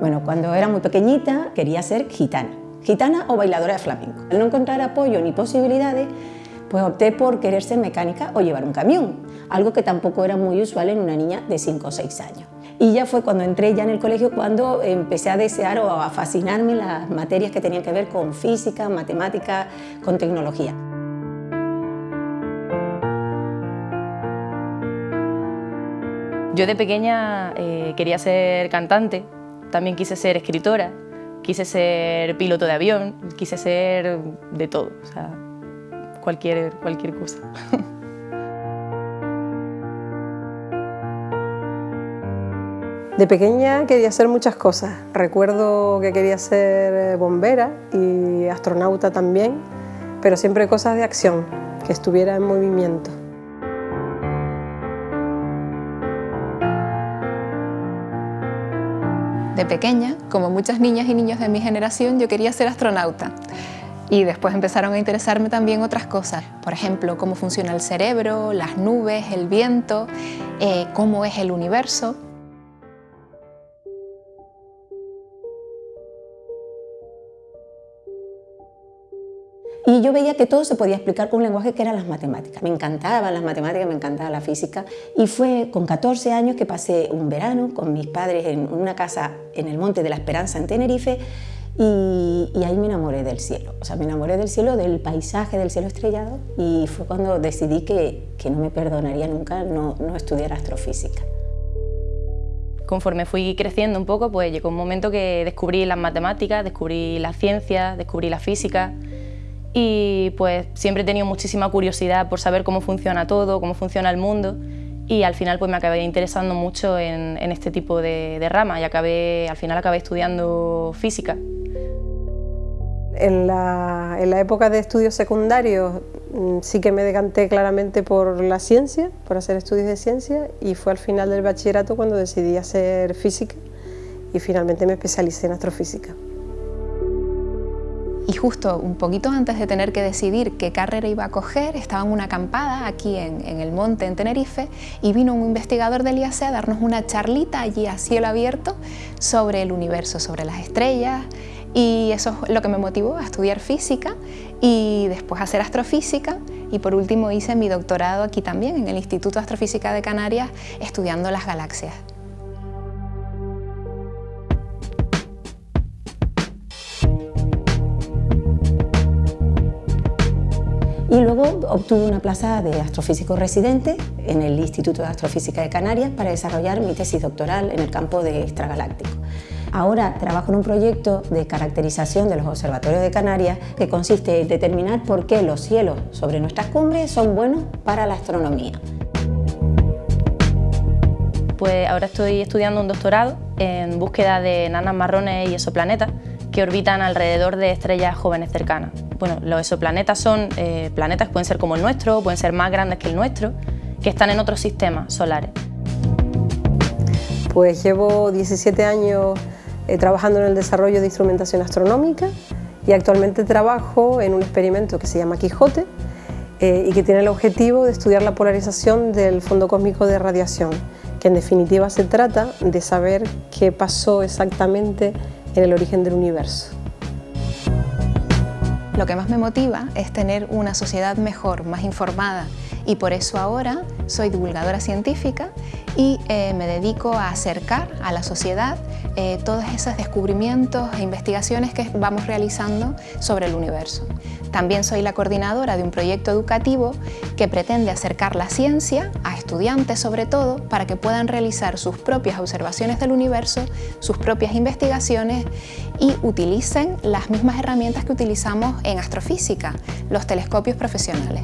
Bueno, cuando era muy pequeñita quería ser gitana, gitana o bailadora de flamenco. Al no encontrar apoyo ni posibilidades, pues opté por querer ser mecánica o llevar un camión, algo que tampoco era muy usual en una niña de 5 o 6 años. Y ya fue cuando entré ya en el colegio cuando empecé a desear o a fascinarme las materias que tenían que ver con física, matemática, con tecnología. Yo de pequeña eh, quería ser cantante, también quise ser escritora, quise ser piloto de avión, quise ser de todo, o sea, cualquier, cualquier cosa. De pequeña quería hacer muchas cosas. Recuerdo que quería ser bombera y astronauta también, pero siempre cosas de acción, que estuviera en movimiento. De pequeña, como muchas niñas y niños de mi generación, yo quería ser astronauta. Y después empezaron a interesarme también otras cosas, por ejemplo, cómo funciona el cerebro, las nubes, el viento, eh, cómo es el universo. Y yo veía que todo se podía explicar con un lenguaje que eran las matemáticas. Me encantaban las matemáticas, me encantaba la física. Y fue con 14 años que pasé un verano con mis padres en una casa en el Monte de la Esperanza en Tenerife y, ahí me enamoré del cielo. O sea, me enamoré del cielo, del paisaje del cielo estrellado y fue cuando decidí que, que no me perdonaría nunca no, no estudiar astrofísica. Conforme fui creciendo un poco, pues llegó un momento que descubrí las matemáticas, descubrí la ciencia, descubrí la física y pues siempre he tenido muchísima curiosidad por saber cómo funciona todo, cómo funciona el mundo y al final pues me acabé interesando mucho en, este tipo de, de, rama y acabé, al final acabé estudiando física. En la, en la época de estudios secundarios mm, sí que me decanté claramente por la ciencia, por hacer estudios de ciencia y fue al final del bachillerato cuando decidí hacer física y finalmente me especialicé en astrofísica. Y justo un poquito antes de tener que decidir qué carrera iba a coger, estaba en una acampada aquí en, el monte, en Tenerife, y vino un investigador del IAC a darnos una charlita allí a cielo abierto sobre el universo, sobre las estrellas, y eso es lo que me motivó a estudiar física y después a hacer astrofísica y por último hice mi doctorado aquí también en el Instituto de Astrofísica de Canarias estudiando las galaxias. Obtuve una plaza de astrofísico residente en el Instituto de Astrofísica de Canarias para desarrollar mi tesis doctoral en el campo de extragaláctico. Ahora trabajo en un proyecto de caracterización de los observatorios de Canarias que consiste en determinar por qué los cielos sobre nuestras cumbres son buenos para la astronomía. Pues ahora estoy estudiando un doctorado en búsqueda de enanas marrones y exoplanetas que orbitan alrededor de estrellas jóvenes cercanas. Bueno, los exoplanetas son eh, planetas que pueden ser como el nuestro, pueden ser más grandes que el nuestro, que están en otros sistemas solares. Pues llevo 17 años eh, trabajando en el desarrollo de instrumentación astronómica y actualmente trabajo en un experimento que se llama Quijote eh, y que tiene el objetivo de estudiar la polarización del fondo cósmico de radiación, que en definitiva se trata de saber qué pasó exactamente en el origen del universo. Lo que más me motiva es tener una sociedad mejor, más informada. Y por eso ahora soy divulgadora científica y eh, me dedico a acercar a la sociedad eh, todos esos descubrimientos e investigaciones que vamos realizando sobre el universo. También soy la coordinadora de un proyecto educativo que pretende acercar la ciencia a estudiantes sobre todo para que puedan realizar sus propias observaciones del universo, sus propias investigaciones y utilicen las mismas herramientas que utilizamos en astrofísica, los telescopios profesionales.